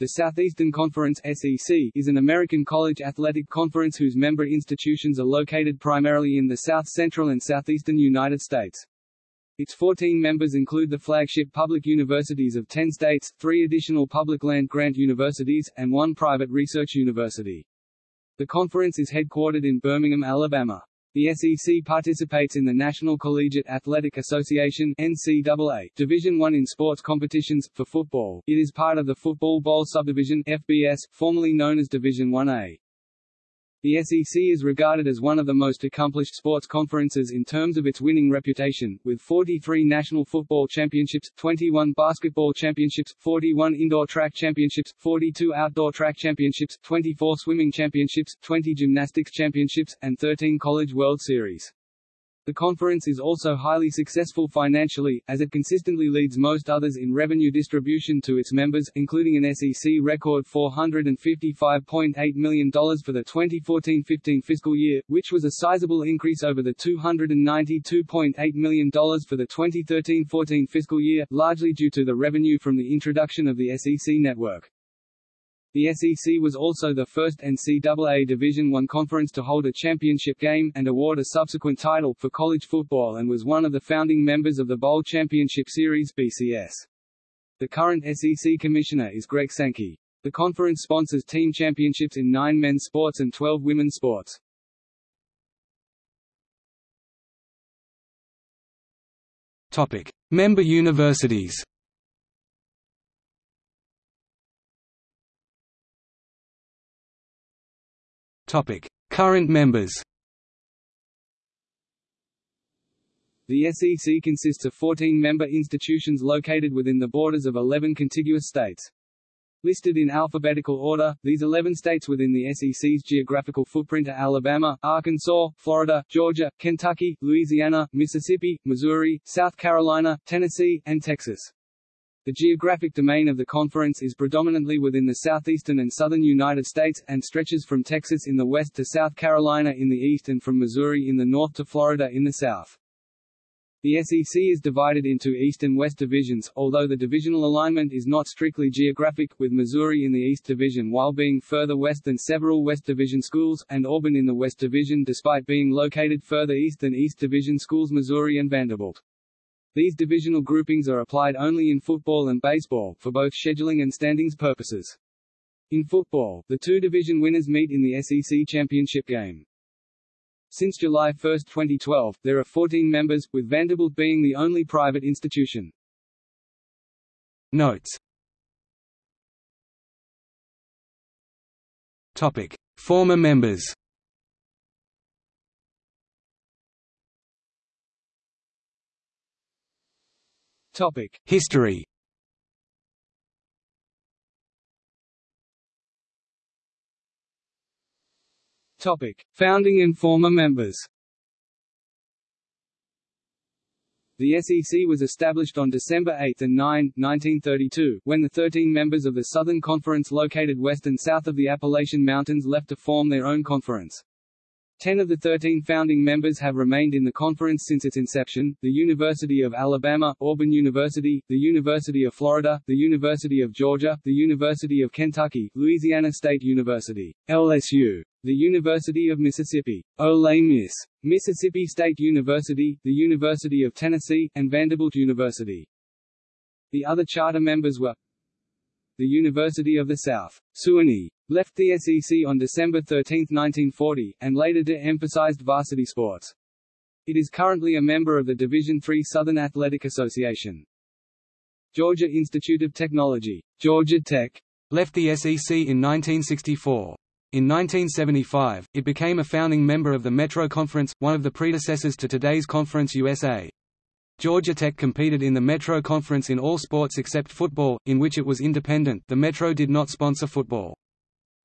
The Southeastern Conference SEC is an American college athletic conference whose member institutions are located primarily in the South Central and Southeastern United States. Its 14 members include the flagship public universities of 10 states, three additional public land-grant universities, and one private research university. The conference is headquartered in Birmingham, Alabama. The SEC participates in the National Collegiate Athletic Association NCAA Division I in sports competitions. For football, it is part of the Football Bowl Subdivision FBS, formerly known as Division 1A. The SEC is regarded as one of the most accomplished sports conferences in terms of its winning reputation, with 43 national football championships, 21 basketball championships, 41 indoor track championships, 42 outdoor track championships, 24 swimming championships, 20 gymnastics championships, and 13 College World Series. The conference is also highly successful financially, as it consistently leads most others in revenue distribution to its members, including an SEC record $455.8 million for the 2014-15 fiscal year, which was a sizable increase over the $292.8 million for the 2013-14 fiscal year, largely due to the revenue from the introduction of the SEC network. The SEC was also the first NCAA Division I conference to hold a championship game, and award a subsequent title, for college football and was one of the founding members of the Bowl Championship Series BCS. The current SEC commissioner is Greg Sankey. The conference sponsors team championships in nine men's sports and 12 women's sports. Topic. Member universities Topic: Current members. The SEC consists of 14 member institutions located within the borders of 11 contiguous states. Listed in alphabetical order, these 11 states within the SEC's geographical footprint are Alabama, Arkansas, Florida, Georgia, Kentucky, Louisiana, Mississippi, Missouri, South Carolina, Tennessee, and Texas. The geographic domain of the conference is predominantly within the southeastern and southern United States, and stretches from Texas in the west to South Carolina in the east and from Missouri in the north to Florida in the south. The SEC is divided into East and West divisions, although the divisional alignment is not strictly geographic, with Missouri in the East Division while being further west than several West Division schools, and Auburn in the West Division despite being located further east than East Division schools Missouri and Vanderbilt. These divisional groupings are applied only in football and baseball, for both scheduling and standings purposes. In football, the two division winners meet in the SEC championship game. Since July 1, 2012, there are 14 members, with Vanderbilt being the only private institution. Notes Topic. Former members Topic: History. Topic: Founding and former members. The SEC was established on December 8 and 9, 1932, when the 13 members of the Southern Conference located west and south of the Appalachian Mountains left to form their own conference. Ten of the 13 founding members have remained in the conference since its inception, the University of Alabama, Auburn University, the University of Florida, the University of Georgia, the University of Kentucky, Louisiana State University, LSU, the University of Mississippi, Ole Miss, Mississippi State University, the University of Tennessee, and Vanderbilt University. The other charter members were the University of the South, Sewanee, left the SEC on December 13, 1940, and later de-emphasized varsity sports. It is currently a member of the Division III Southern Athletic Association. Georgia Institute of Technology, Georgia Tech, left the SEC in 1964. In 1975, it became a founding member of the Metro Conference, one of the predecessors to today's Conference USA. Georgia Tech competed in the Metro Conference in all sports except football, in which it was independent the Metro did not sponsor football.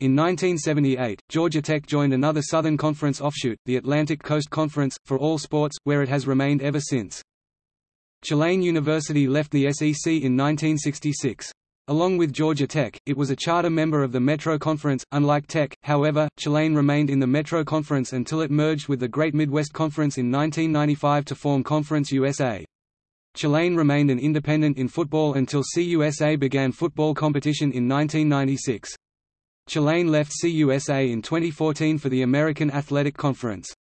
In 1978, Georgia Tech joined another Southern Conference offshoot, the Atlantic Coast Conference, for all sports, where it has remained ever since. Tulane University left the SEC in 1966. Along with Georgia Tech, it was a charter member of the Metro Conference. Unlike Tech, however, Tulane remained in the Metro Conference until it merged with the Great Midwest Conference in 1995 to form Conference USA. Tulane remained an independent in football until CUSA began football competition in 1996. Tulane left CUSA in 2014 for the American Athletic Conference.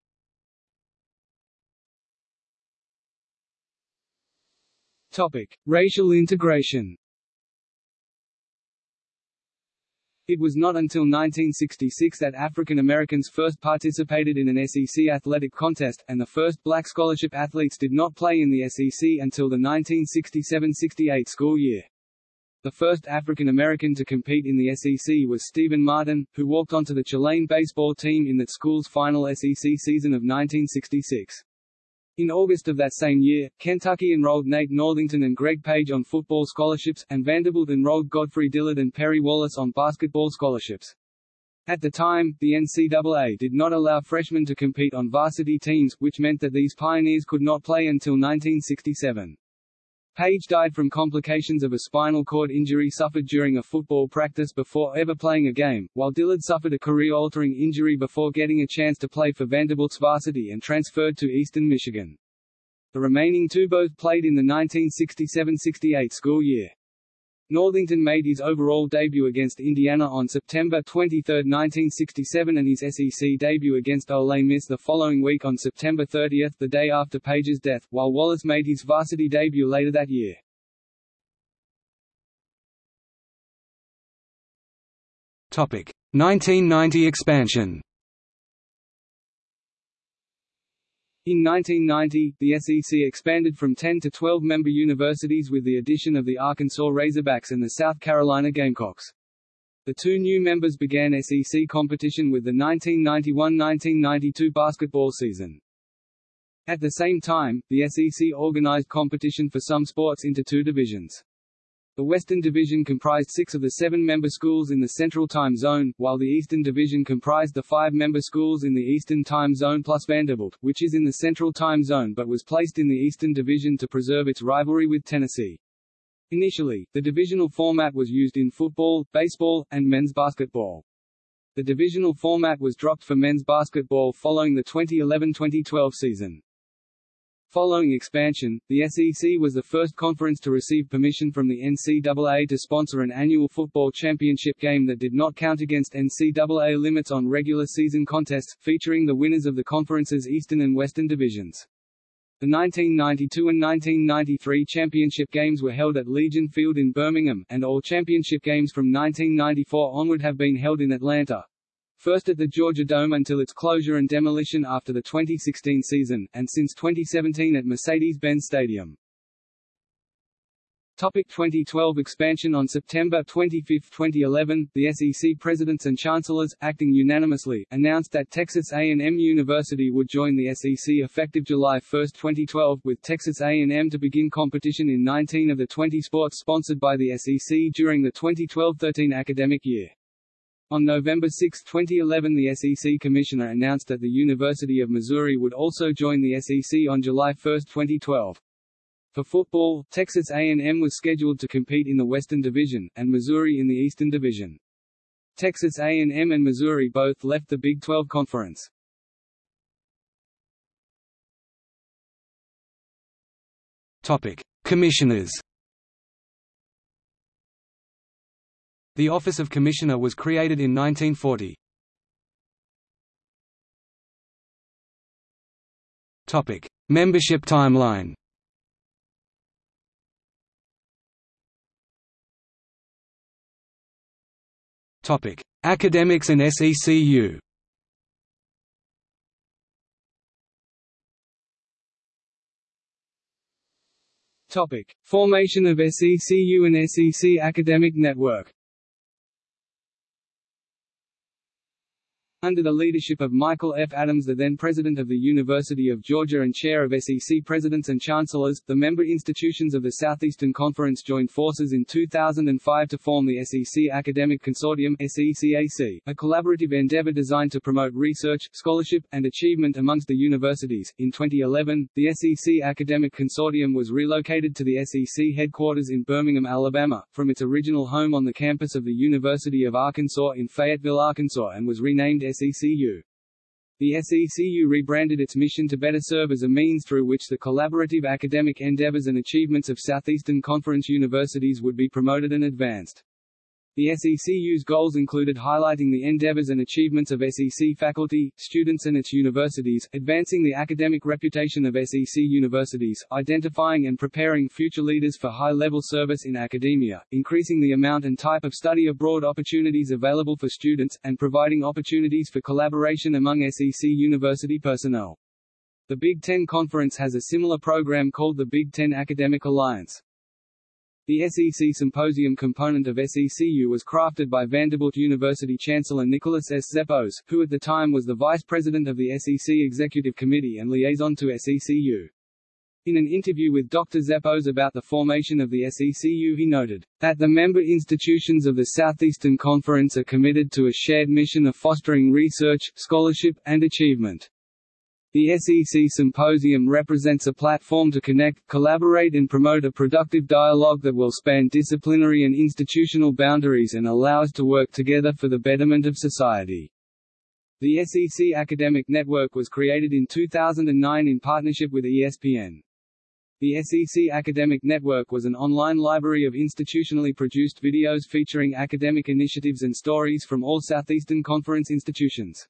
Topic: Racial integration. It was not until 1966 that African Americans first participated in an SEC athletic contest, and the first black scholarship athletes did not play in the SEC until the 1967–68 school year. The first African American to compete in the SEC was Stephen Martin, who walked onto the Tulane baseball team in that school's final SEC season of 1966. In August of that same year, Kentucky enrolled Nate Northington and Greg Page on football scholarships, and Vanderbilt enrolled Godfrey Dillard and Perry Wallace on basketball scholarships. At the time, the NCAA did not allow freshmen to compete on varsity teams, which meant that these pioneers could not play until 1967. Page died from complications of a spinal cord injury suffered during a football practice before ever playing a game, while Dillard suffered a career-altering injury before getting a chance to play for Vanderbilt's varsity and transferred to Eastern Michigan. The remaining two both played in the 1967–68 school year. Northington made his overall debut against Indiana on September 23, 1967 and his SEC debut against Ole Miss the following week on September 30, the day after Page's death, while Wallace made his varsity debut later that year. Topic: 1990 expansion. In 1990, the SEC expanded from 10 to 12 member universities with the addition of the Arkansas Razorbacks and the South Carolina Gamecocks. The two new members began SEC competition with the 1991–1992 basketball season. At the same time, the SEC organized competition for some sports into two divisions. The Western Division comprised six of the seven member schools in the Central Time Zone, while the Eastern Division comprised the five member schools in the Eastern Time Zone plus Vanderbilt, which is in the Central Time Zone but was placed in the Eastern Division to preserve its rivalry with Tennessee. Initially, the divisional format was used in football, baseball, and men's basketball. The divisional format was dropped for men's basketball following the 2011-2012 season. Following expansion, the SEC was the first conference to receive permission from the NCAA to sponsor an annual football championship game that did not count against NCAA limits on regular season contests, featuring the winners of the conference's Eastern and Western divisions. The 1992 and 1993 championship games were held at Legion Field in Birmingham, and all championship games from 1994 onward have been held in Atlanta first at the Georgia Dome until its closure and demolition after the 2016 season, and since 2017 at Mercedes-Benz Stadium. Topic 2012 expansion On September 25, 2011, the SEC presidents and chancellors, acting unanimously, announced that Texas A&M University would join the SEC effective July 1, 2012, with Texas A&M to begin competition in 19 of the 20 sports sponsored by the SEC during the 2012-13 academic year. On November 6, 2011 the SEC Commissioner announced that the University of Missouri would also join the SEC on July 1, 2012. For football, Texas A&M was scheduled to compete in the Western Division, and Missouri in the Eastern Division. Texas A&M and Missouri both left the Big 12 Conference. Topic: Commissioners. The Office of Commissioner was created in 1940. Topic: Membership timeline. Topic: Academics and SECU. Topic: Formation of SECU and SEC Academic Network. Under the leadership of Michael F. Adams the then president of the University of Georgia and chair of SEC presidents and chancellors, the member institutions of the Southeastern Conference joined forces in 2005 to form the SEC Academic Consortium SECAC, a collaborative endeavor designed to promote research, scholarship, and achievement amongst the universities. In 2011, the SEC Academic Consortium was relocated to the SEC headquarters in Birmingham, Alabama, from its original home on the campus of the University of Arkansas in Fayetteville, Arkansas and was renamed SECU. The SECU rebranded its mission to better serve as a means through which the collaborative academic endeavors and achievements of Southeastern Conference universities would be promoted and advanced. The SECU's goals included highlighting the endeavors and achievements of SEC faculty, students and its universities, advancing the academic reputation of SEC universities, identifying and preparing future leaders for high-level service in academia, increasing the amount and type of study abroad opportunities available for students, and providing opportunities for collaboration among SEC university personnel. The Big Ten Conference has a similar program called the Big Ten Academic Alliance. The SEC Symposium component of SECU was crafted by Vanderbilt University Chancellor Nicholas S. Zeppos, who at the time was the vice president of the SEC Executive Committee and liaison to SECU. In an interview with Dr. Zeppos about the formation of the SECU he noted, that the member institutions of the Southeastern Conference are committed to a shared mission of fostering research, scholarship, and achievement. The SEC Symposium represents a platform to connect, collaborate and promote a productive dialogue that will span disciplinary and institutional boundaries and allow us to work together for the betterment of society. The SEC Academic Network was created in 2009 in partnership with ESPN. The SEC Academic Network was an online library of institutionally produced videos featuring academic initiatives and stories from all Southeastern Conference institutions.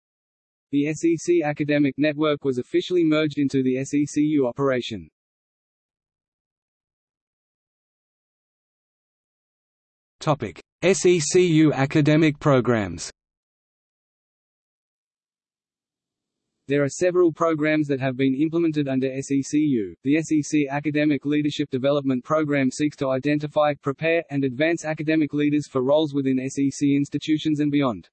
The SEC Academic Network was officially merged into the SECU operation. Topic: SECU academic programs. There are several programs that have been implemented under SECU. The SEC Academic Leadership Development Program seeks to identify, prepare, and advance academic leaders for roles within SEC institutions and beyond.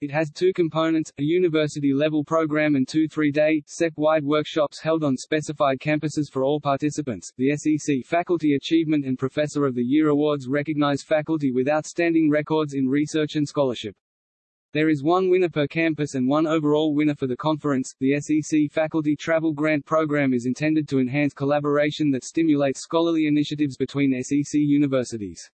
It has two components, a university-level program and two three-day, SEC-wide workshops held on specified campuses for all participants. The SEC Faculty Achievement and Professor of the Year Awards recognize faculty with outstanding records in research and scholarship. There is one winner per campus and one overall winner for the conference. The SEC Faculty Travel Grant Program is intended to enhance collaboration that stimulates scholarly initiatives between SEC universities.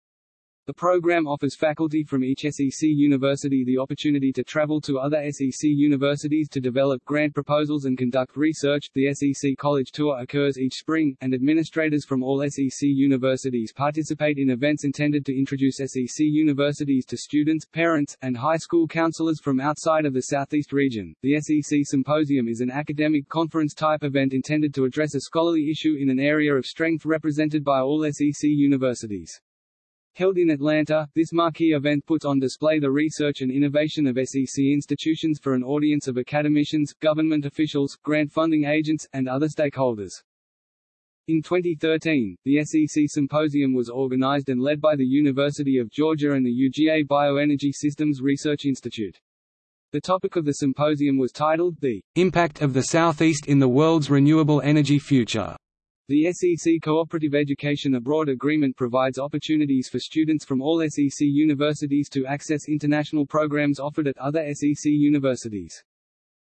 The program offers faculty from each SEC university the opportunity to travel to other SEC universities to develop grant proposals and conduct research. The SEC College Tour occurs each spring, and administrators from all SEC universities participate in events intended to introduce SEC universities to students, parents, and high school counselors from outside of the Southeast region. The SEC Symposium is an academic conference type event intended to address a scholarly issue in an area of strength represented by all SEC universities. Held in Atlanta, this marquee event puts on display the research and innovation of SEC institutions for an audience of academicians, government officials, grant funding agents, and other stakeholders. In 2013, the SEC Symposium was organized and led by the University of Georgia and the UGA Bioenergy Systems Research Institute. The topic of the symposium was titled, The Impact of the Southeast in the World's Renewable Energy Future. The SEC Cooperative Education Abroad Agreement provides opportunities for students from all SEC universities to access international programs offered at other SEC universities.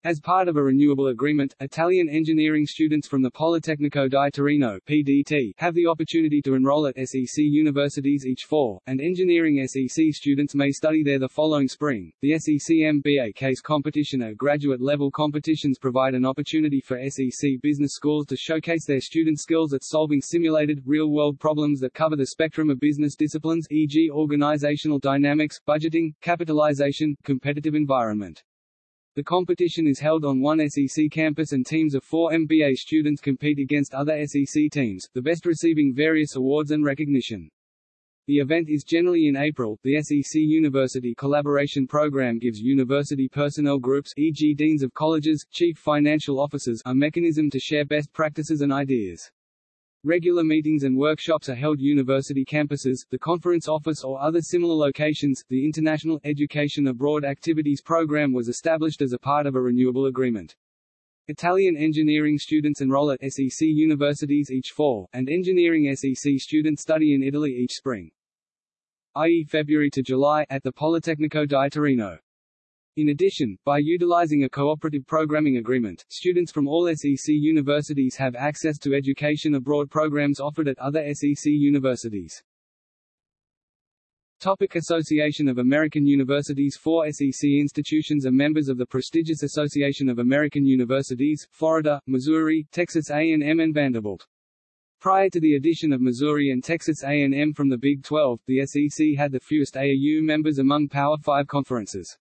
As part of a renewable agreement, Italian engineering students from the Politecnico di Torino (PDT) have the opportunity to enroll at SEC universities each fall, and engineering SEC students may study there the following spring. The SEC MBA case competition at graduate level competitions provide an opportunity for SEC business schools to showcase their student skills at solving simulated, real-world problems that cover the spectrum of business disciplines, e.g., organizational dynamics, budgeting, capitalization, competitive environment. The competition is held on one SEC campus and teams of four MBA students compete against other SEC teams, the best receiving various awards and recognition. The event is generally in April. The SEC University Collaboration Program gives university personnel groups, e.g., deans of colleges, chief financial officers, a mechanism to share best practices and ideas. Regular meetings and workshops are held university campuses, the conference office or other similar locations. The International Education Abroad Activities Program was established as a part of a renewable agreement. Italian engineering students enroll at SEC universities each fall, and engineering SEC students study in Italy each spring. i.e. February to July, at the Politecnico di Torino. In addition, by utilizing a cooperative programming agreement, students from all SEC universities have access to education abroad programs offered at other SEC universities. Topic Association of American Universities Four SEC institutions are members of the prestigious Association of American Universities, Florida, Missouri, Texas A&M and Vanderbilt. Prior to the addition of Missouri and Texas A&M from the Big 12, the SEC had the fewest AAU members among Power 5 conferences.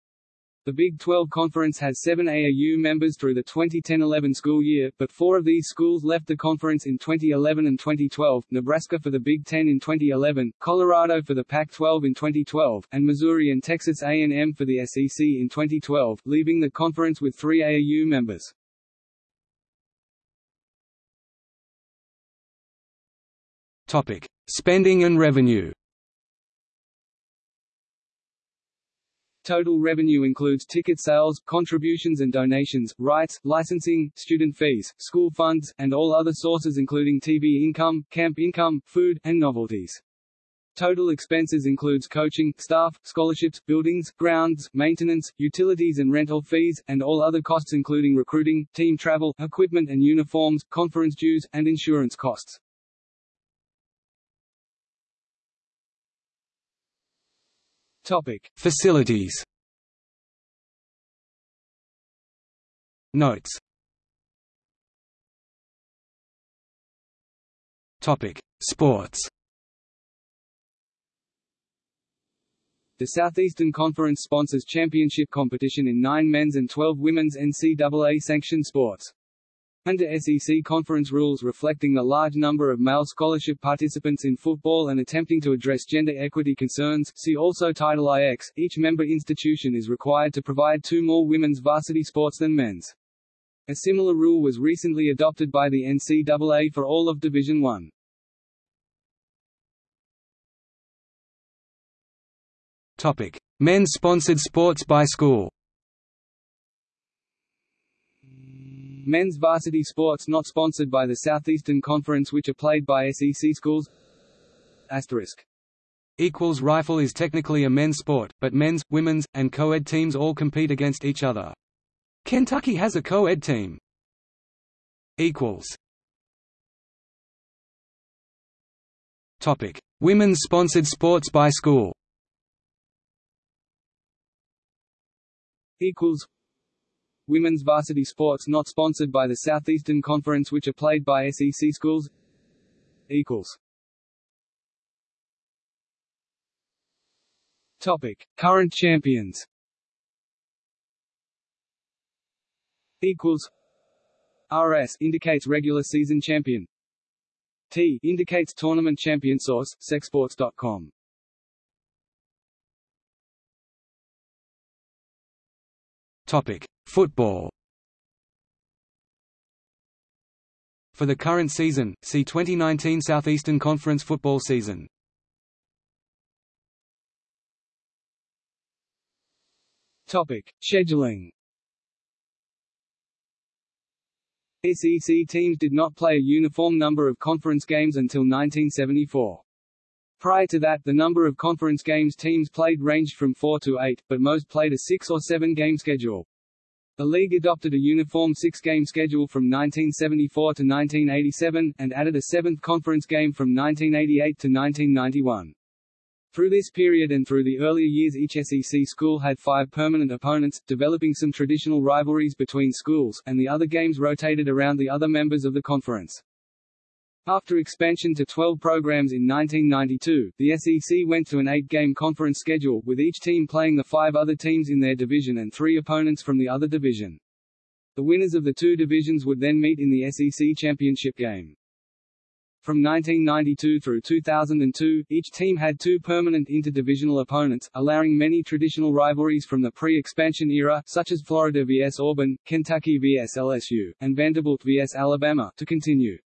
The Big 12 Conference has seven AAU members through the 2010-11 school year, but four of these schools left the conference in 2011 and 2012, Nebraska for the Big 10 in 2011, Colorado for the Pac-12 in 2012, and Missouri and Texas A&M for the SEC in 2012, leaving the conference with three AAU members. Topic: Spending and revenue. Total revenue includes ticket sales, contributions and donations, rights, licensing, student fees, school funds, and all other sources including TV income, camp income, food, and novelties. Total expenses includes coaching, staff, scholarships, buildings, grounds, maintenance, utilities and rental fees, and all other costs including recruiting, team travel, equipment and uniforms, conference dues, and insurance costs. Topic: Facilities. Notes. Topic: Sports. The Southeastern Conference sponsors championship competition in nine men's and 12 women's NCAA-sanctioned sports. Under SEC conference rules reflecting the large number of male scholarship participants in football and attempting to address gender equity concerns see also Title IX, each member institution is required to provide two more women's varsity sports than men's. A similar rule was recently adopted by the NCAA for all of Division I. Topic: Men's sponsored sports by school. Men's varsity sports not sponsored by the Southeastern Conference which are played by SEC schools Asterisk. Equals rifle is technically a men's sport, but men's, women's, and co-ed teams all compete against each other. Kentucky has a co-ed team. Equals. Topic: Women's sponsored sports by school. Equals women's varsity sports not sponsored by the Southeastern Conference which are played by SEC schools equals. Topic. Current champions. Equals. RS indicates regular season champion. T indicates tournament champion. Source secsports.com Topic Football For the current season, see 2019 Southeastern Conference football season. Topic: Scheduling. SEC teams did not play a uniform number of conference games until 1974. Prior to that, the number of conference games teams played ranged from 4 to 8, but most played a 6 or 7 game schedule. The league adopted a uniform six-game schedule from 1974 to 1987, and added a seventh conference game from 1988 to 1991. Through this period and through the earlier years each SEC school had five permanent opponents, developing some traditional rivalries between schools, and the other games rotated around the other members of the conference. After expansion to 12 programs in 1992, the SEC went to an eight-game conference schedule, with each team playing the five other teams in their division and three opponents from the other division. The winners of the two divisions would then meet in the SEC championship game. From 1992 through 2002, each team had two permanent interdivisional opponents, allowing many traditional rivalries from the pre-expansion era, such as Florida vs Auburn, Kentucky vs LSU, and Vanderbilt vs Alabama, to continue.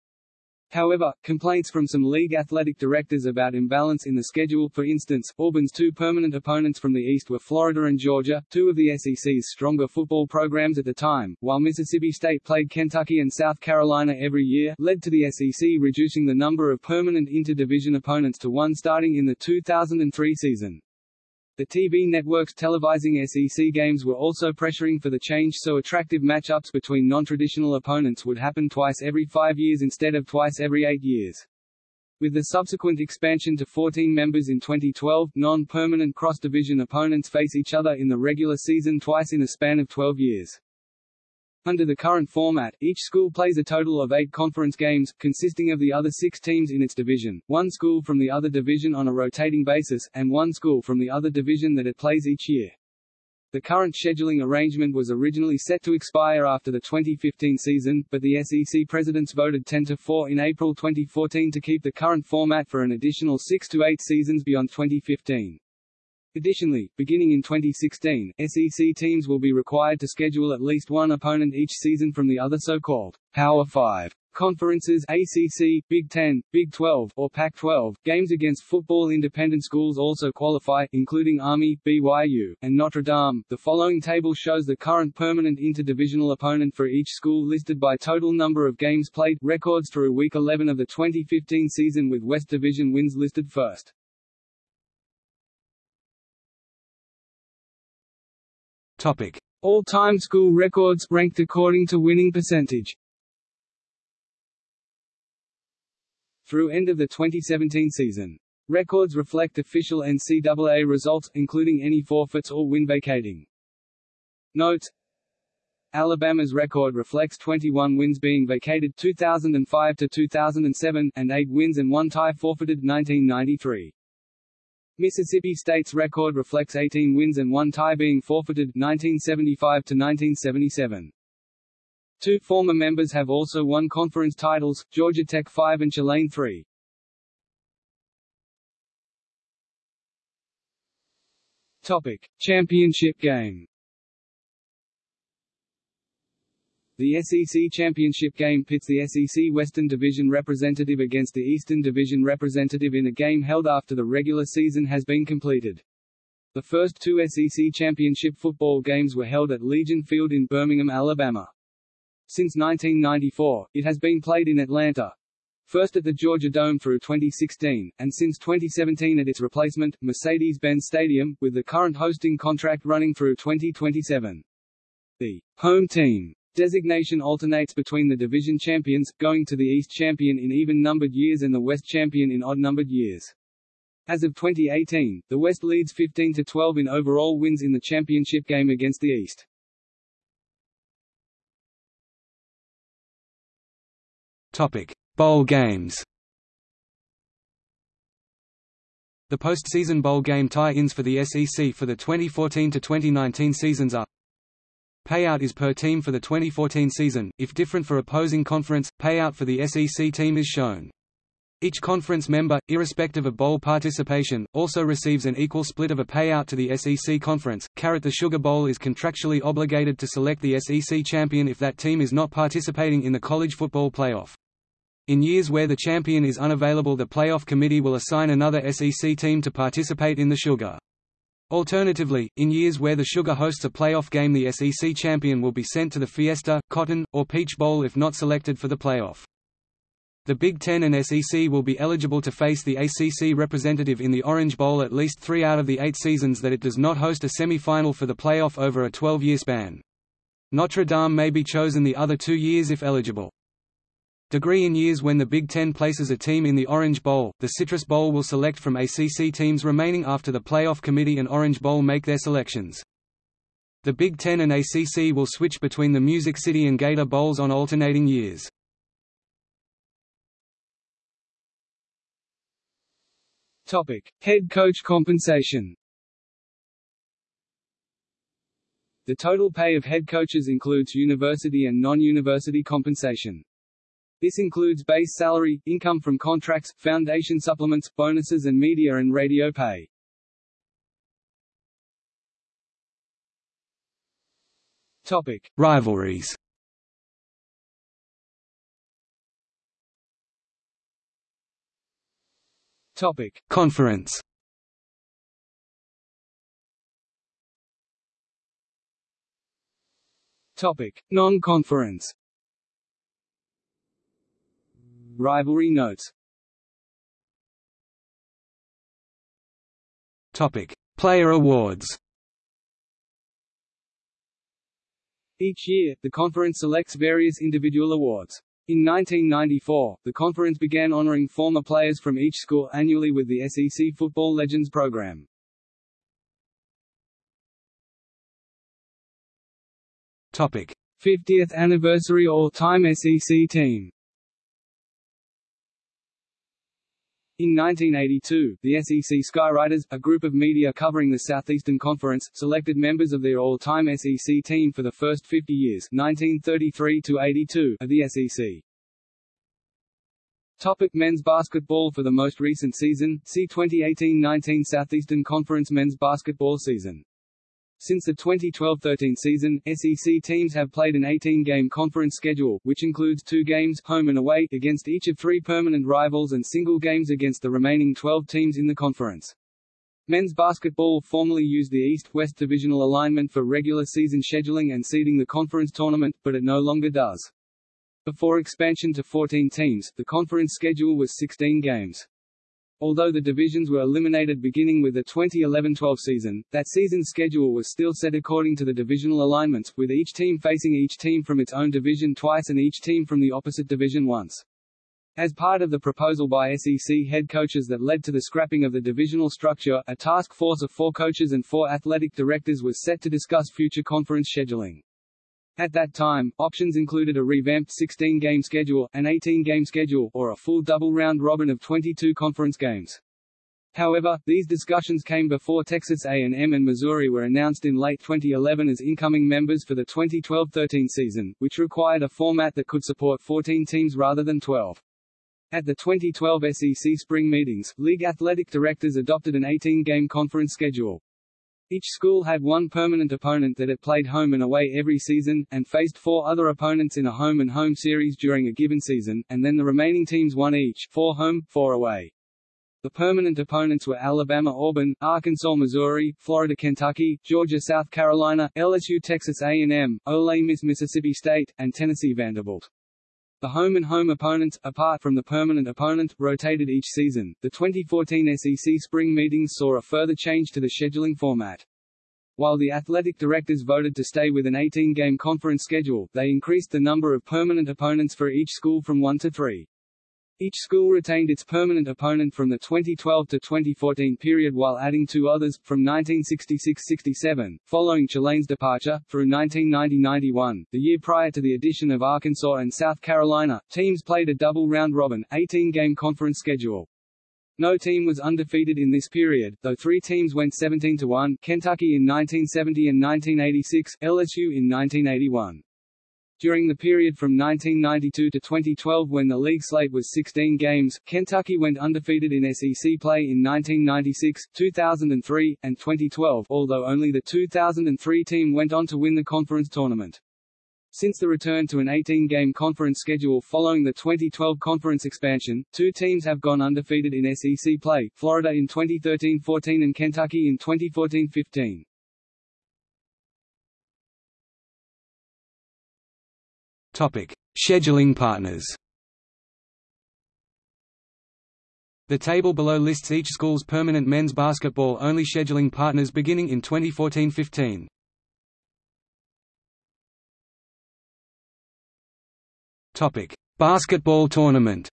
However, complaints from some league athletic directors about imbalance in the schedule for instance, Auburn's two permanent opponents from the East were Florida and Georgia, two of the SEC's stronger football programs at the time, while Mississippi State played Kentucky and South Carolina every year, led to the SEC reducing the number of permanent interdivision opponents to one starting in the 2003 season. The TV networks televising SEC games were also pressuring for the change so attractive matchups between non-traditional opponents would happen twice every five years instead of twice every eight years. With the subsequent expansion to 14 members in 2012, non-permanent cross-division opponents face each other in the regular season twice in a span of 12 years. Under the current format, each school plays a total of eight conference games, consisting of the other six teams in its division, one school from the other division on a rotating basis, and one school from the other division that it plays each year. The current scheduling arrangement was originally set to expire after the 2015 season, but the SEC presidents voted 10 to 4 in April 2014 to keep the current format for an additional 6 to 8 seasons beyond 2015. Additionally, beginning in 2016, SEC teams will be required to schedule at least one opponent each season from the other so-called Power 5 conferences ACC, Big 10, Big 12, or Pac-12. Games against football independent schools also qualify, including Army, BYU, and Notre Dame. The following table shows the current permanent interdivisional opponent for each school listed by total number of games played, records through week 11 of the 2015 season with West Division wins listed first. Topic: All-time school records ranked according to winning percentage. Through end of the 2017 season. Records reflect official NCAA results, including any forfeits or win vacating. Note: Alabama's record reflects 21 wins being vacated 2005 to 2007, and 8 wins and 1 tie forfeited 1993. Mississippi State's record reflects 18 wins and one tie being forfeited 1975 to 1977. Two former members have also won conference titles, Georgia Tech 5 and Tulane 3. Topic: Championship game. The SEC Championship game pits the SEC Western Division representative against the Eastern Division representative in a game held after the regular season has been completed. The first two SEC Championship football games were held at Legion Field in Birmingham, Alabama. Since 1994, it has been played in Atlanta, first at the Georgia Dome through 2016, and since 2017 at its replacement, Mercedes-Benz Stadium, with the current hosting contract running through 2027. The home team Designation alternates between the division champions, going to the East champion in even-numbered years and the West champion in odd-numbered years. As of 2018, the West leads 15-12 in overall wins in the championship game against the East. Topic: Bowl games. The postseason bowl game tie-ins for the SEC for the 2014-2019 seasons are Payout is per team for the 2014 season, if different for opposing conference, payout for the SEC team is shown. Each conference member, irrespective of bowl participation, also receives an equal split of a payout to the SEC conference. Carrot the Sugar Bowl is contractually obligated to select the SEC champion if that team is not participating in the college football playoff. In years where the champion is unavailable the playoff committee will assign another SEC team to participate in the Sugar. Alternatively, in years where the Sugar hosts a playoff game the SEC champion will be sent to the Fiesta, Cotton, or Peach Bowl if not selected for the playoff. The Big Ten and SEC will be eligible to face the ACC representative in the Orange Bowl at least three out of the eight seasons that it does not host a semi-final for the playoff over a 12-year span. Notre Dame may be chosen the other two years if eligible. Degree in years when the Big Ten places a team in the Orange Bowl, the Citrus Bowl will select from ACC teams remaining after the Playoff Committee and Orange Bowl make their selections. The Big Ten and ACC will switch between the Music City and Gator Bowls on alternating years. Topic: Head coach compensation. The total pay of head coaches includes university and non-university compensation. This includes base salary, income from contracts, foundation supplements, bonuses and media and radio pay. Topic: Rivalries. Topic: Conference. Topic: Non-conference. Rivalry notes Topic: Player awards. Each year, the conference selects various individual awards. In 1994, the conference began honoring former players from each school annually with the SEC Football Legends program. Topic: 50th anniversary all-time SEC team In 1982, the SEC Skywriters, a group of media covering the Southeastern Conference, selected members of their all-time SEC team for the first 50 years 1933 82 of the SEC. Topic men's basketball For the most recent season, see 2018-19 Southeastern Conference men's basketball season. Since the 2012-13 season, SEC teams have played an 18-game conference schedule, which includes two games home and away against each of three permanent rivals and single games against the remaining 12 teams in the conference. Men's basketball formerly used the East-West divisional alignment for regular season scheduling and seeding the conference tournament, but it no longer does. Before expansion to 14 teams, the conference schedule was 16 games. Although the divisions were eliminated beginning with the 2011-12 season, that season's schedule was still set according to the divisional alignments, with each team facing each team from its own division twice and each team from the opposite division once. As part of the proposal by SEC head coaches that led to the scrapping of the divisional structure, a task force of four coaches and four athletic directors was set to discuss future conference scheduling. At that time, options included a revamped 16-game schedule, an 18-game schedule, or a full double round robin of 22 conference games. However, these discussions came before Texas A&M and Missouri were announced in late 2011 as incoming members for the 2012-13 season, which required a format that could support 14 teams rather than 12. At the 2012 SEC spring meetings, league athletic directors adopted an 18-game conference schedule. Each school had one permanent opponent that it played home and away every season, and faced four other opponents in a home-and-home series during a given season, and then the remaining teams won each, four home, four away. The permanent opponents were Alabama Auburn, Arkansas Missouri, Florida Kentucky, Georgia South Carolina, LSU Texas A&M, Ole Miss Mississippi State, and Tennessee Vanderbilt. The home and home opponents, apart from the permanent opponent, rotated each season. The 2014 SEC spring meetings saw a further change to the scheduling format. While the athletic directors voted to stay with an 18-game conference schedule, they increased the number of permanent opponents for each school from one to three. Each school retained its permanent opponent from the 2012 to 2014 period while adding two others, from 1966–67, following Tulane's departure, through 1990–91, the year prior to the addition of Arkansas and South Carolina, teams played a double round-robin, 18-game conference schedule. No team was undefeated in this period, though three teams went 17–1, Kentucky in 1970 and 1986, LSU in 1981. During the period from 1992 to 2012 when the league slate was 16 games, Kentucky went undefeated in SEC play in 1996, 2003, and 2012 although only the 2003 team went on to win the conference tournament. Since the return to an 18-game conference schedule following the 2012 conference expansion, two teams have gone undefeated in SEC play, Florida in 2013-14 and Kentucky in 2014-15. Scheduling partners. The table below lists each school's permanent men's basketball-only scheduling partners beginning in 2014-15. Topic: Basketball tournament.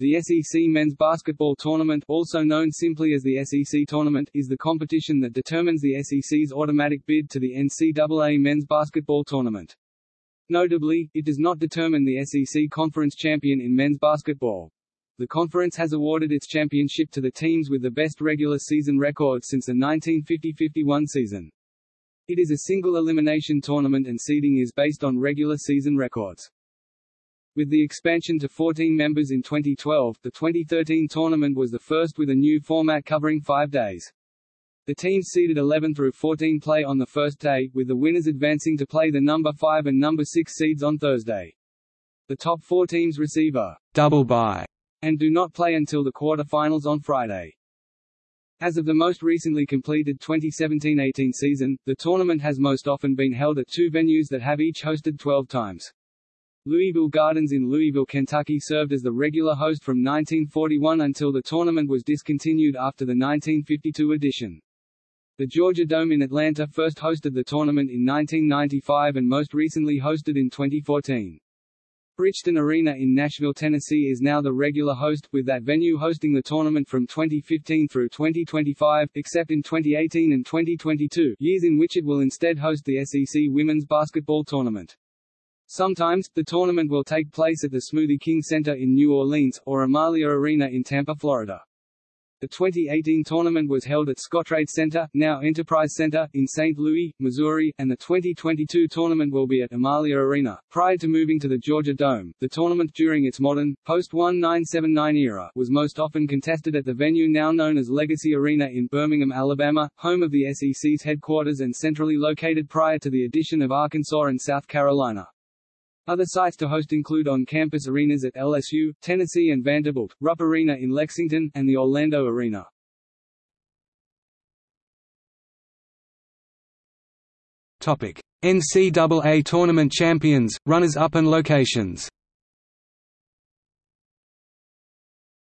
The SEC Men's Basketball Tournament also known simply as the SEC Tournament is the competition that determines the SEC's automatic bid to the NCAA Men's Basketball Tournament. Notably, it does not determine the SEC Conference champion in men's basketball. The conference has awarded its championship to the teams with the best regular season record since the 1950-51 season. It is a single elimination tournament and seeding is based on regular season records. With the expansion to 14 members in 2012, the 2013 tournament was the first with a new format covering five days. The teams seeded 11 through 14 play on the first day, with the winners advancing to play the number 5 and number 6 seeds on Thursday. The top four teams receive a double bye and do not play until the quarter-finals on Friday. As of the most recently completed 2017-18 season, the tournament has most often been held at two venues that have each hosted 12 times. Louisville Gardens in Louisville, Kentucky served as the regular host from 1941 until the tournament was discontinued after the 1952 edition. The Georgia Dome in Atlanta first hosted the tournament in 1995 and most recently hosted in 2014. Bridgestone Arena in Nashville, Tennessee is now the regular host, with that venue hosting the tournament from 2015 through 2025, except in 2018 and 2022 years in which it will instead host the SEC Women's Basketball Tournament. Sometimes, the tournament will take place at the Smoothie King Center in New Orleans, or Amalie Arena in Tampa, Florida. The 2018 tournament was held at Scottrade Center, now Enterprise Center, in St. Louis, Missouri, and the 2022 tournament will be at Amalie Arena. Prior to moving to the Georgia Dome, the tournament during its modern, post-1979 era, was most often contested at the venue now known as Legacy Arena in Birmingham, Alabama, home of the SEC's headquarters and centrally located prior to the addition of Arkansas and South Carolina. Other sites to host include on-campus arenas at LSU, Tennessee and Vanderbilt, Rupp Arena in Lexington, and the Orlando Arena. Topic: NCAA tournament champions, runners-up and locations.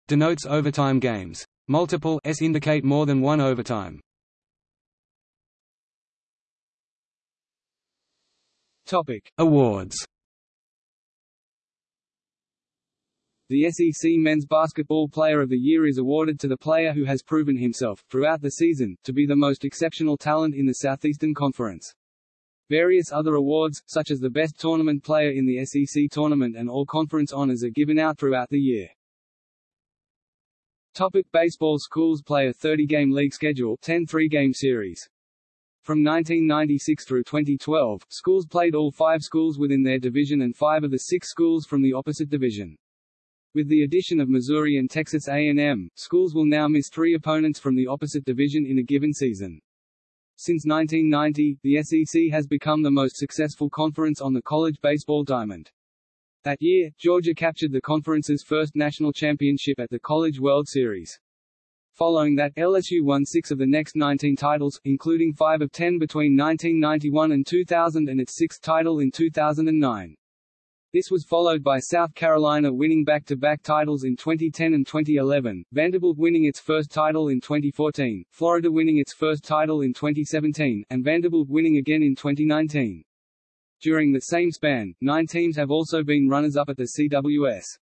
Denotes overtime games. Multiple s indicate more than one overtime. Topic: Awards. The SEC Men's Basketball Player of the Year is awarded to the player who has proven himself, throughout the season, to be the most exceptional talent in the Southeastern Conference. Various other awards, such as the Best Tournament Player in the SEC Tournament and All-Conference honors are given out throughout the year. Topic baseball Schools play a 30-game league schedule 10 three-game series. From 1996 through 2012, schools played all five schools within their division and five of the six schools from the opposite division. With the addition of Missouri and Texas A&M, schools will now miss three opponents from the opposite division in a given season. Since 1990, the SEC has become the most successful conference on the college baseball diamond. That year, Georgia captured the conference's first national championship at the College World Series. Following that, LSU won six of the next 19 titles, including five of ten between 1991 and 2000 and its sixth title in 2009. This was followed by South Carolina winning back-to-back -back titles in 2010 and 2011, Vanderbilt winning its first title in 2014, Florida winning its first title in 2017, and Vanderbilt winning again in 2019. During the same span, nine teams have also been runners-up at the CWS.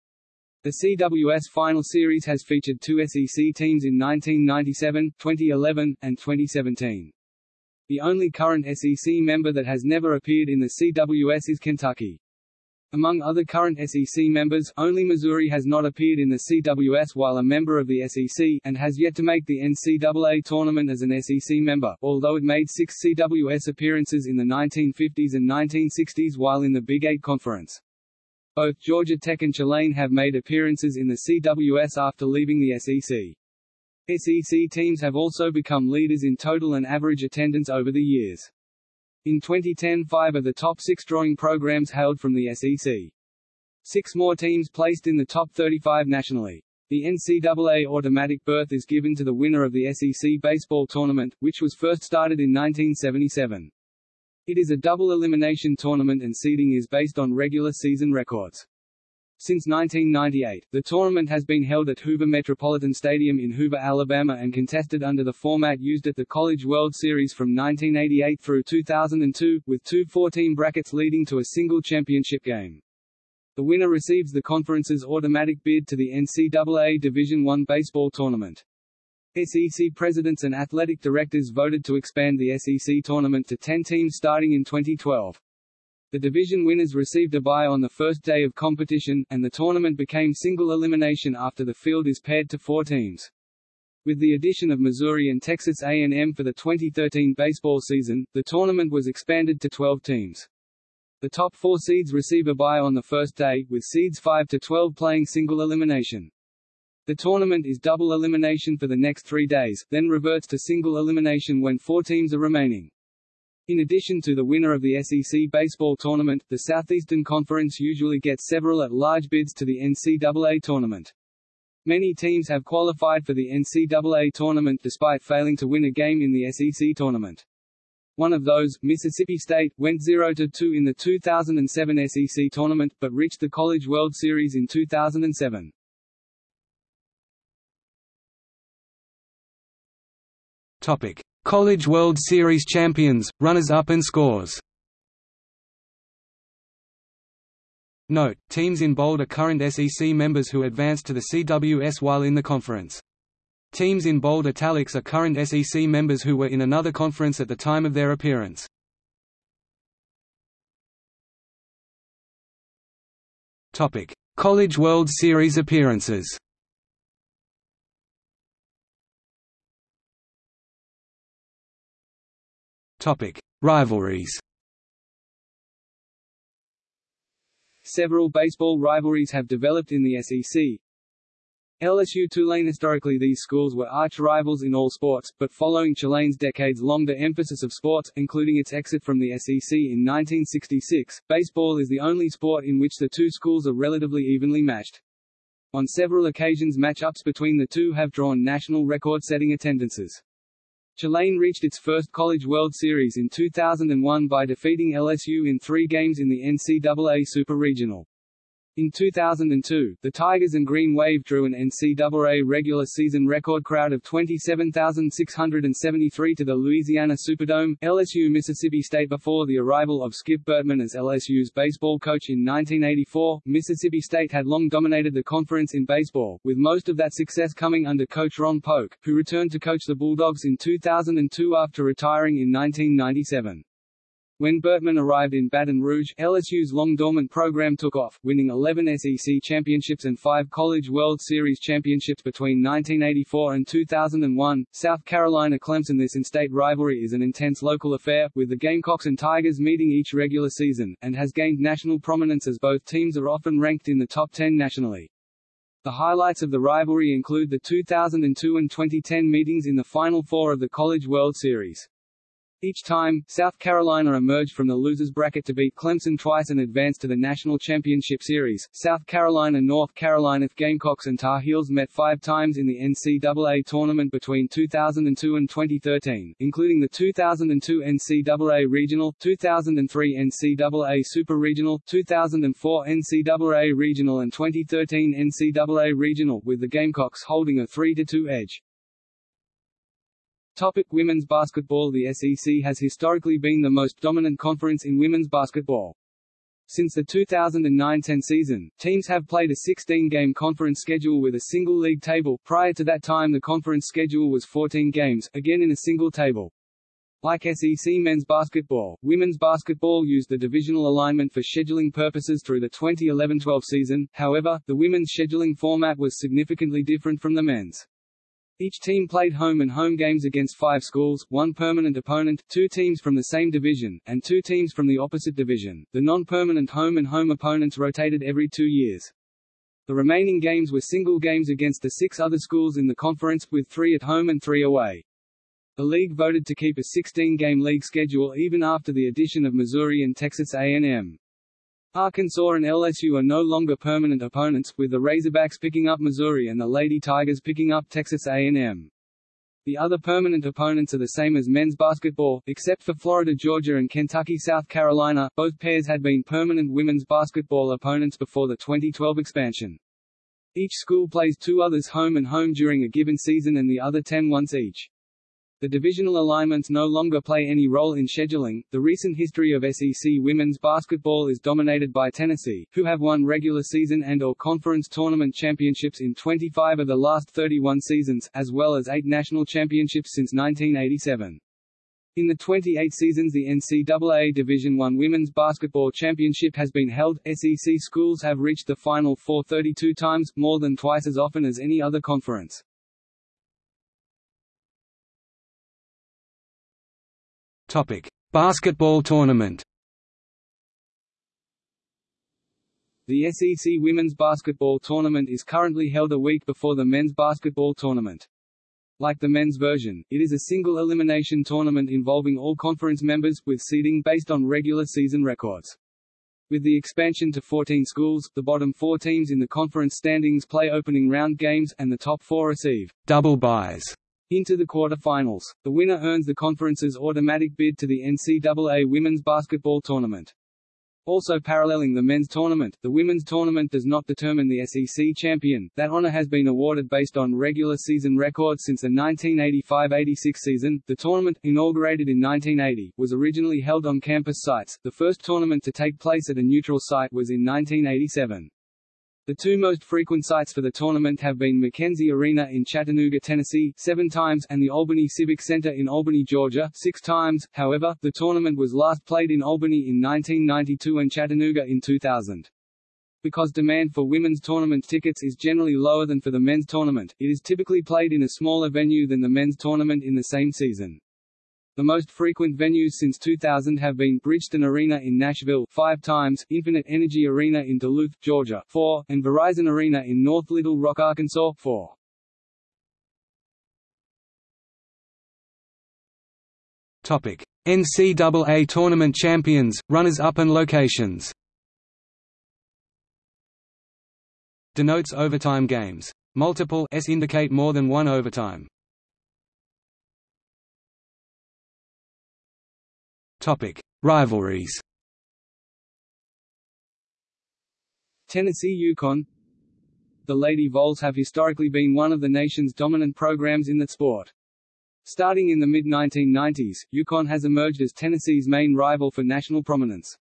The CWS Final Series has featured two SEC teams in 1997, 2011, and 2017. The only current SEC member that has never appeared in the CWS is Kentucky. Among other current SEC members, only Missouri has not appeared in the CWS while a member of the SEC, and has yet to make the NCAA tournament as an SEC member, although it made six CWS appearances in the 1950s and 1960s while in the Big Eight Conference. Both Georgia Tech and Tulane have made appearances in the CWS after leaving the SEC. SEC teams have also become leaders in total and average attendance over the years. In 2010 five of the top six drawing programs hailed from the SEC. Six more teams placed in the top 35 nationally. The NCAA automatic berth is given to the winner of the SEC baseball tournament, which was first started in 1977. It is a double elimination tournament and seeding is based on regular season records. Since 1998, the tournament has been held at Hoover Metropolitan Stadium in Hoover, Alabama and contested under the format used at the College World Series from 1988 through 2002, with two 14 brackets leading to a single championship game. The winner receives the conference's automatic bid to the NCAA Division I baseball tournament. SEC presidents and athletic directors voted to expand the SEC tournament to 10 teams starting in 2012. The division winners received a bye on the first day of competition, and the tournament became single elimination after the field is paired to four teams. With the addition of Missouri and Texas A&M for the 2013 baseball season, the tournament was expanded to 12 teams. The top four seeds receive a bye on the first day, with seeds 5 to 12 playing single elimination. The tournament is double elimination for the next three days, then reverts to single elimination when four teams are remaining. In addition to the winner of the SEC baseball tournament, the Southeastern Conference usually gets several at-large bids to the NCAA tournament. Many teams have qualified for the NCAA tournament despite failing to win a game in the SEC tournament. One of those, Mississippi State, went 0-2 in the 2007 SEC tournament, but reached the College World Series in 2007. Topic: College World Series champions, runners-up and scores Note, teams in bold are current SEC members who advanced to the CWS while in the conference. Teams in bold italics are current SEC members who were in another conference at the time of their appearance. College World Series appearances Rivalries Several baseball rivalries have developed in the SEC. LSU Tulane Historically these schools were arch-rivals in all sports, but following Tulane's decades-longer emphasis of sports, including its exit from the SEC in 1966, baseball is the only sport in which the two schools are relatively evenly matched. On several occasions match-ups between the two have drawn national record-setting attendances. Tulane reached its first College World Series in 2001 by defeating LSU in three games in the NCAA Super Regional. In 2002, the Tigers and Green Wave drew an NCAA regular season record crowd of 27,673 to the Louisiana Superdome, LSU Mississippi State before the arrival of Skip Bertman as LSU's baseball coach in 1984. Mississippi State had long dominated the conference in baseball, with most of that success coming under coach Ron Polk, who returned to coach the Bulldogs in 2002 after retiring in 1997. When Bertman arrived in Baton Rouge, LSU's long-dormant program took off, winning 11 SEC championships and 5 College World Series championships between 1984 and 2001. South Carolina Clemson This in-state rivalry is an intense local affair, with the Gamecocks and Tigers meeting each regular season, and has gained national prominence as both teams are often ranked in the top 10 nationally. The highlights of the rivalry include the 2002 and 2010 meetings in the Final Four of the College World Series. Each time, South Carolina emerged from the losers bracket to beat Clemson twice and advance to the National Championship Series. South Carolina North Carolina Gamecocks and Tar Heels met five times in the NCAA tournament between 2002 and 2013, including the 2002 NCAA Regional, 2003 NCAA Super Regional, 2004 NCAA Regional and 2013 NCAA Regional, with the Gamecocks holding a 3-2 edge. Topic women's basketball The SEC has historically been the most dominant conference in women's basketball. Since the 2009-10 season, teams have played a 16-game conference schedule with a single league table. Prior to that time the conference schedule was 14 games, again in a single table. Like SEC men's basketball, women's basketball used the divisional alignment for scheduling purposes through the 2011-12 season, however, the women's scheduling format was significantly different from the men's. Each team played home and home games against five schools, one permanent opponent, two teams from the same division, and two teams from the opposite division. The non-permanent home and home opponents rotated every two years. The remaining games were single games against the six other schools in the conference, with three at home and three away. The league voted to keep a 16-game league schedule even after the addition of Missouri and Texas A&M. Arkansas and LSU are no longer permanent opponents, with the Razorbacks picking up Missouri and the Lady Tigers picking up Texas A&M. The other permanent opponents are the same as men's basketball, except for Florida Georgia and Kentucky South Carolina, both pairs had been permanent women's basketball opponents before the 2012 expansion. Each school plays two others home and home during a given season and the other ten once each. The divisional alignments no longer play any role in scheduling. The recent history of SEC women's basketball is dominated by Tennessee, who have won regular season and or conference tournament championships in 25 of the last 31 seasons, as well as 8 national championships since 1987. In the 28 seasons the NCAA Division I Women's Basketball Championship has been held, SEC schools have reached the Final Four 32 times, more than twice as often as any other conference. Topic: Basketball tournament. The SEC Women's Basketball Tournament is currently held a week before the Men's Basketball Tournament. Like the men's version, it is a single elimination tournament involving all conference members, with seeding based on regular season records. With the expansion to 14 schools, the bottom four teams in the conference standings play opening round games, and the top four receive double byes into the quarter-finals. The winner earns the conference's automatic bid to the NCAA Women's Basketball Tournament. Also paralleling the men's tournament, the women's tournament does not determine the SEC champion. That honor has been awarded based on regular season records since the 1985-86 season. The tournament, inaugurated in 1980, was originally held on campus sites. The first tournament to take place at a neutral site was in 1987. The two most frequent sites for the tournament have been McKenzie Arena in Chattanooga, Tennessee, seven times, and the Albany Civic Center in Albany, Georgia, six times. However, the tournament was last played in Albany in 1992 and Chattanooga in 2000. Because demand for women's tournament tickets is generally lower than for the men's tournament, it is typically played in a smaller venue than the men's tournament in the same season. The most frequent venues since 2000 have been Bridgestone Arena in Nashville five times, Infinite Energy Arena in Duluth, Georgia four, and Verizon Arena in North Little Rock, Arkansas four. Topic: NCAA tournament champions, runners-up and locations. Denotes overtime games. Multiple s indicate more than one overtime. Topic: Rivalries. Tennessee UConn The Lady Vols have historically been one of the nation's dominant programs in that sport. Starting in the mid-1990s, UConn has emerged as Tennessee's main rival for national prominence.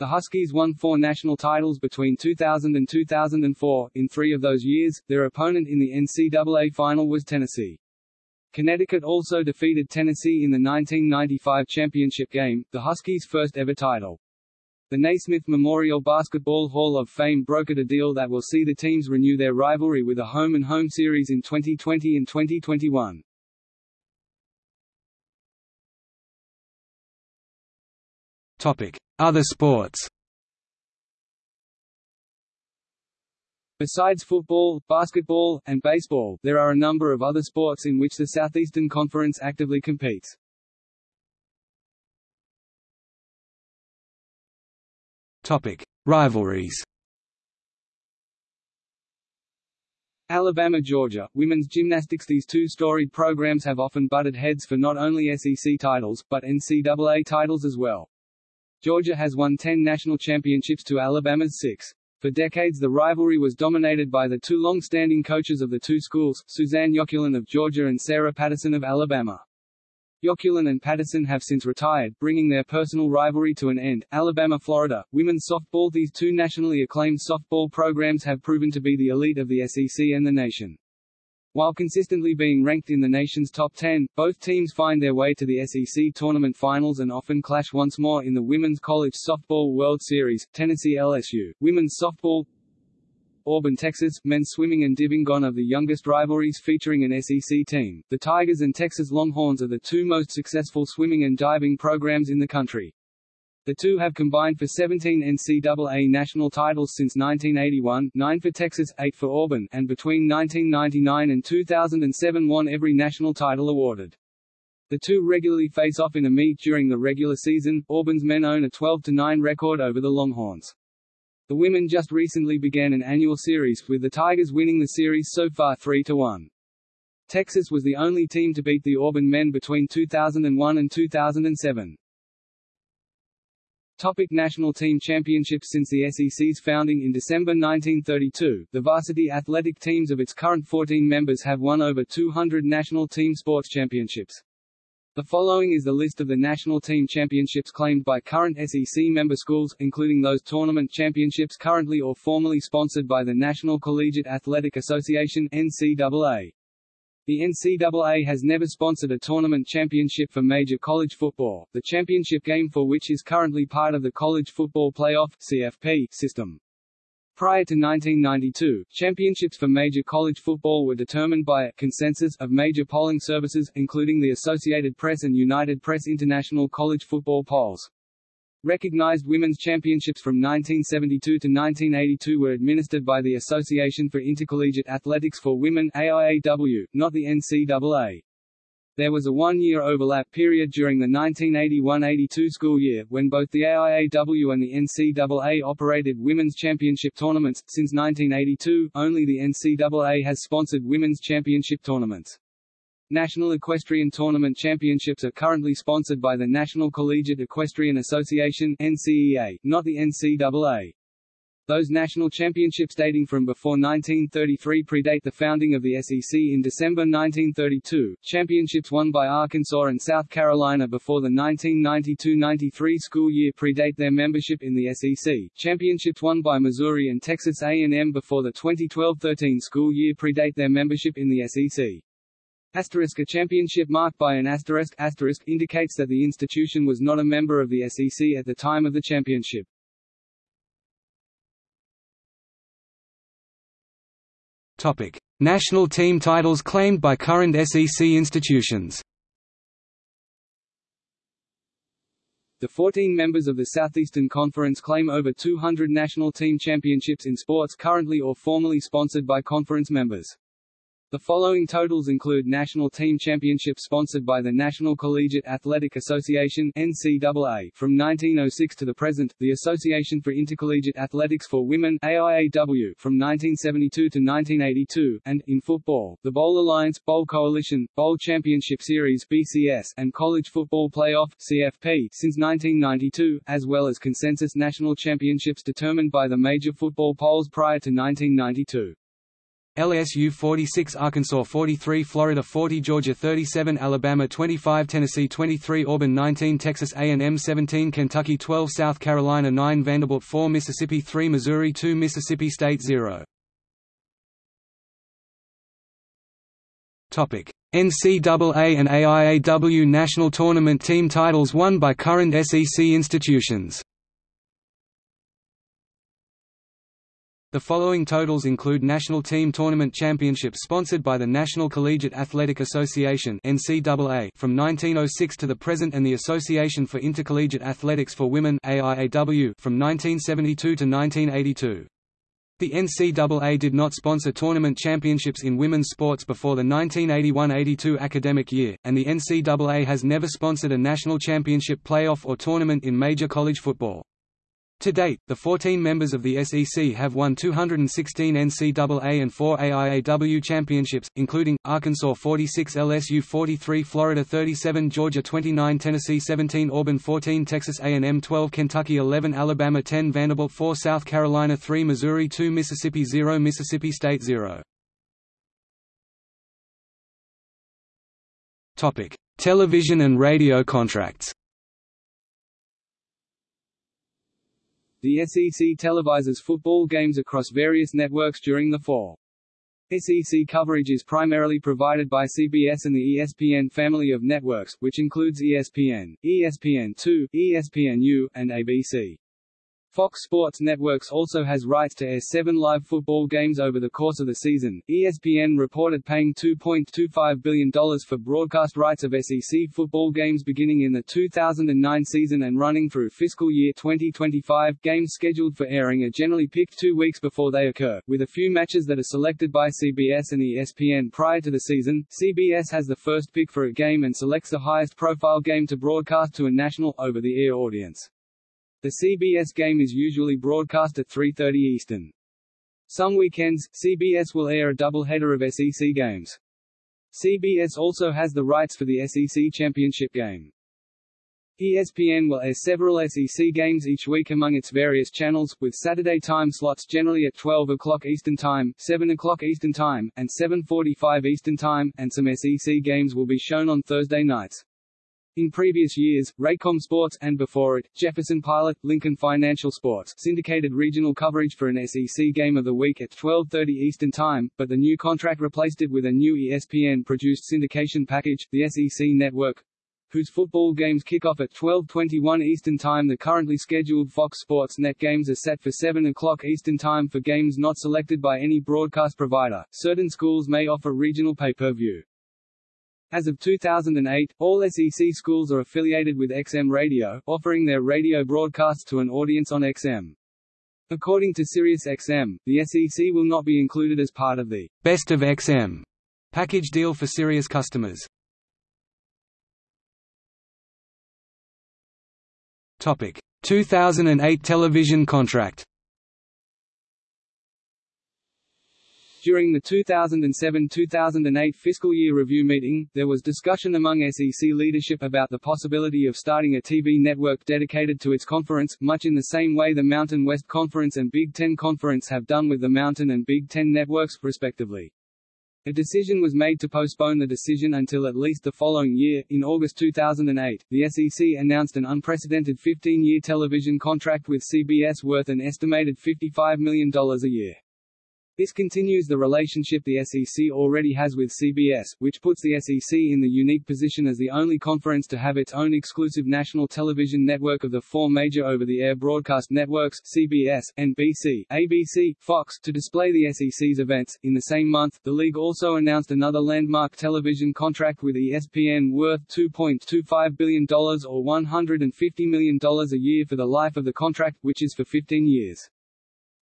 The Huskies won four national titles between 2000 and 2004. In three of those years, their opponent in the NCAA final was Tennessee. Connecticut also defeated Tennessee in the 1995 championship game, the Huskies' first ever title. The Naismith Memorial Basketball Hall of Fame brokered a deal that will see the teams renew their rivalry with a home-and-home -home series in 2020 and 2021. Topic: Other sports. Besides football, basketball, and baseball, there are a number of other sports in which the Southeastern Conference actively competes. Topic: Rivalries. Alabama-Georgia, women's gymnastics These two storied programs have often butted heads for not only SEC titles, but NCAA titles as well. Georgia has won 10 national championships to Alabama's six. For decades the rivalry was dominated by the two long-standing coaches of the two schools, Suzanne Yoculan of Georgia and Sarah Patterson of Alabama. Yoculan and Patterson have since retired, bringing their personal rivalry to an end. Alabama-Florida, women's softball These two nationally acclaimed softball programs have proven to be the elite of the SEC and the nation. While consistently being ranked in the nation's top 10, both teams find their way to the SEC tournament finals and often clash once more in the Women's College Softball World Series, Tennessee LSU, Women's Softball Auburn, Texas, men's swimming and diving gone of the youngest rivalries featuring an SEC team. The Tigers and Texas Longhorns are the two most successful swimming and diving programs in the country. The two have combined for 17 NCAA national titles since 1981, 9 for Texas, 8 for Auburn, and between 1999 and 2007 won every national title awarded. The two regularly face off in a meet during the regular season. Auburn's men own a 12-9 record over the Longhorns. The women just recently began an annual series, with the Tigers winning the series so far 3-1. Texas was the only team to beat the Auburn men between 2001 and 2007. Topic National Team Championships Since the SEC's founding in December 1932, the varsity athletic teams of its current 14 members have won over 200 national team sports championships. The following is the list of the national team championships claimed by current SEC member schools, including those tournament championships currently or formerly sponsored by the National Collegiate Athletic Association NCAA. The NCAA has never sponsored a tournament championship for major college football, the championship game for which is currently part of the College Football Playoff (CFP) system. Prior to 1992, championships for major college football were determined by a consensus of major polling services, including the Associated Press and United Press International College Football Polls. Recognized women's championships from 1972 to 1982 were administered by the Association for Intercollegiate Athletics for Women AIAW, not the NCAA. There was a one-year overlap period during the 1981–82 school year, when both the AIAW and the NCAA operated women's championship tournaments. Since 1982, only the NCAA has sponsored women's championship tournaments. National Equestrian Tournament Championships are currently sponsored by the National Collegiate Equestrian Association (NCEA), not the NCAA. Those national championships dating from before 1933 predate the founding of the SEC in December 1932. Championships won by Arkansas and South Carolina before the 1992-93 school year predate their membership in the SEC. Championships won by Missouri and Texas A&M before the 2012-13 school year predate their membership in the SEC. Asterisk a championship marked by an asterisk, asterisk indicates that the institution was not a member of the SEC at the time of the championship. Topic: National team titles claimed by current SEC institutions. The 14 members of the Southeastern Conference claim over 200 national team championships in sports currently or formerly sponsored by conference members. The following totals include national team championships sponsored by the National Collegiate Athletic Association (NCAA) from 1906 to the present, the Association for Intercollegiate Athletics for Women (AIAW) from 1972 to 1982, and in football, the Bowl Alliance, Bowl Coalition, Bowl Championship Series (BCS), and College Football Playoff (CFP) since 1992, as well as consensus national championships determined by the major football polls prior to 1992. LSU 46 Arkansas 43 Florida 40 Georgia 37 Alabama 25 Tennessee 23 Auburn 19 Texas A&M 17 Kentucky 12 South Carolina 9 Vanderbilt 4 Mississippi 3 Missouri 2 Mississippi State 0 Topic. NCAA and AIAW national tournament team titles won by current SEC institutions The following totals include national team tournament championships sponsored by the National Collegiate Athletic Association (NCAA) from 1906 to the present and the Association for Intercollegiate Athletics for Women (AIAW) from 1972 to 1982. The NCAA did not sponsor tournament championships in women's sports before the 1981–82 academic year, and the NCAA has never sponsored a national championship playoff or tournament in major college football. To date, the 14 members of the SEC have won 216 NCAA and 4 AIAW championships, including, Arkansas 46 LSU 43 Florida 37 Georgia 29 Tennessee 17 Auburn 14 Texas A&M 12 Kentucky 11 Alabama 10 Vanderbilt 4 South Carolina 3 Missouri 2 Mississippi 0 Mississippi State 0 Television and radio contracts The SEC televises football games across various networks during the fall. SEC coverage is primarily provided by CBS and the ESPN family of networks, which includes ESPN, ESPN2, ESPNU, and ABC. Fox Sports Networks also has rights to air seven live football games over the course of the season. ESPN reported paying $2.25 billion for broadcast rights of SEC football games beginning in the 2009 season and running through fiscal year 2025. Games scheduled for airing are generally picked two weeks before they occur, with a few matches that are selected by CBS and ESPN prior to the season. CBS has the first pick for a game and selects the highest profile game to broadcast to a national, over the air audience. The CBS game is usually broadcast at 3.30 Eastern. Some weekends, CBS will air a doubleheader of SEC games. CBS also has the rights for the SEC championship game. ESPN will air several SEC games each week among its various channels, with Saturday time slots generally at 12 o'clock Eastern Time, 7 o'clock Eastern Time, and 7.45 Eastern Time, and some SEC games will be shown on Thursday nights. In previous years, Raycom Sports, and before it, Jefferson Pilot, Lincoln Financial Sports, syndicated regional coverage for an SEC game of the week at 12.30 Eastern Time, but the new contract replaced it with a new ESPN-produced syndication package, the SEC Network, whose football games kick off at 12.21 Eastern Time. The currently scheduled Fox Sports Net games are set for 7 o'clock Eastern Time for games not selected by any broadcast provider. Certain schools may offer regional pay-per-view. As of 2008, all SEC schools are affiliated with XM Radio, offering their radio broadcasts to an audience on XM. According to SiriusXM, the SEC will not be included as part of the Best of XM package deal for Sirius customers. Topic: 2008 television contract. During the 2007-2008 fiscal year review meeting, there was discussion among SEC leadership about the possibility of starting a TV network dedicated to its conference, much in the same way the Mountain West Conference and Big Ten Conference have done with the Mountain and Big Ten networks, respectively. A decision was made to postpone the decision until at least the following year. In August 2008, the SEC announced an unprecedented 15 year television contract with CBS worth an estimated $55 million a year. This continues the relationship the SEC already has with CBS, which puts the SEC in the unique position as the only conference to have its own exclusive national television network of the four major over-the-air broadcast networks CBS, NBC, ABC, Fox to display the SEC's events. In the same month, the league also announced another landmark television contract with ESPN worth $2.25 billion or $150 million a year for the life of the contract, which is for 15 years.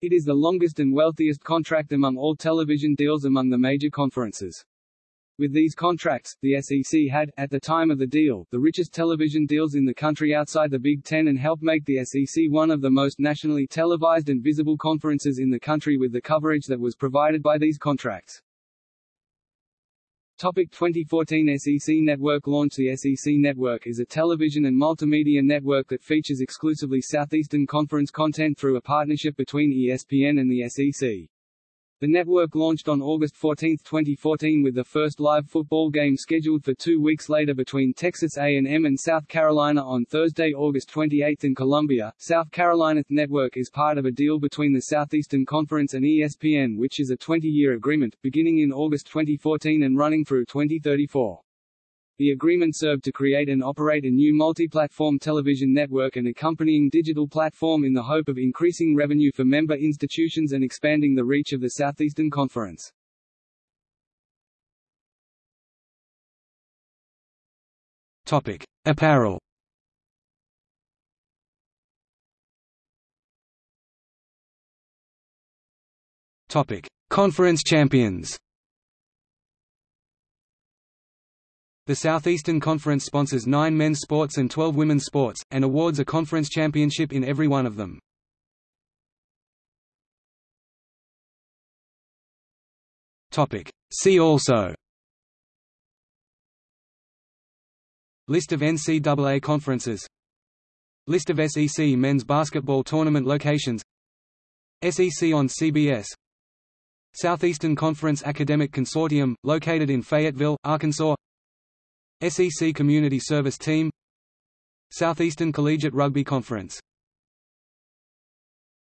It is the longest and wealthiest contract among all television deals among the major conferences. With these contracts, the SEC had, at the time of the deal, the richest television deals in the country outside the Big Ten and helped make the SEC one of the most nationally televised and visible conferences in the country with the coverage that was provided by these contracts. Topic 2014 SEC Network launch The SEC Network is a television and multimedia network that features exclusively Southeastern Conference content through a partnership between ESPN and the SEC. The network launched on August 14, 2014 with the first live football game scheduled for two weeks later between Texas A&M and South Carolina on Thursday, August 28 in Columbia, South Carolina. Network is part of a deal between the Southeastern Conference and ESPN which is a 20-year agreement, beginning in August 2014 and running through 2034. The agreement served to create and operate a new multi-platform television network and accompanying digital platform in the hope of increasing revenue for member institutions and expanding the reach of the Southeastern Conference. Topic: Apparel. Topic: Conference champions. The Southeastern Conference sponsors nine men's sports and 12 women's sports, and awards a conference championship in every one of them. See also. List of NCAA conferences. List of SEC men's basketball tournament locations. SEC on CBS Southeastern Conference Academic Consortium, located in Fayetteville, Arkansas SEC Community Service Team Southeastern Collegiate Rugby Conference